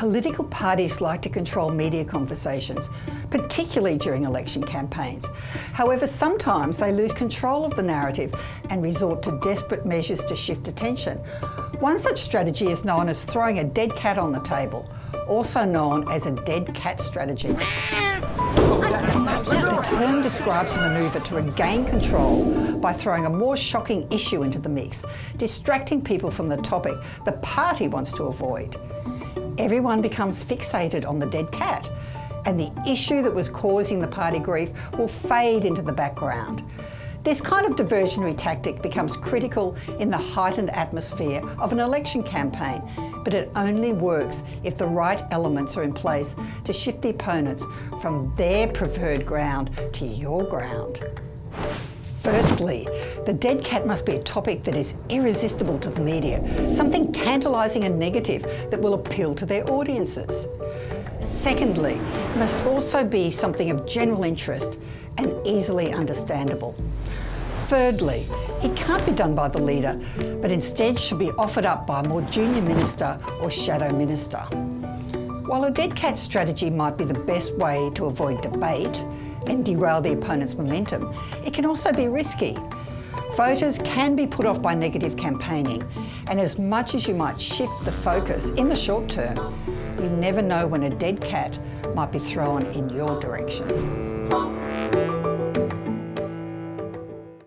Political parties like to control media conversations, particularly during election campaigns. However, sometimes they lose control of the narrative and resort to desperate measures to shift attention. One such strategy is known as throwing a dead cat on the table, also known as a dead cat strategy. The term describes a manoeuvre to regain control by throwing a more shocking issue into the mix, distracting people from the topic the party wants to avoid. Everyone becomes fixated on the dead cat, and the issue that was causing the party grief will fade into the background. This kind of diversionary tactic becomes critical in the heightened atmosphere of an election campaign, but it only works if the right elements are in place to shift the opponents from their preferred ground to your ground. Firstly, the dead cat must be a topic that is irresistible to the media, something tantalising and negative that will appeal to their audiences. Secondly, it must also be something of general interest and easily understandable. Thirdly, it can't be done by the leader, but instead should be offered up by a more junior minister or shadow minister. While a dead cat strategy might be the best way to avoid debate and derail the opponent's momentum, it can also be risky. Voters can be put off by negative campaigning, and as much as you might shift the focus in the short term, you never know when a dead cat might be thrown in your direction.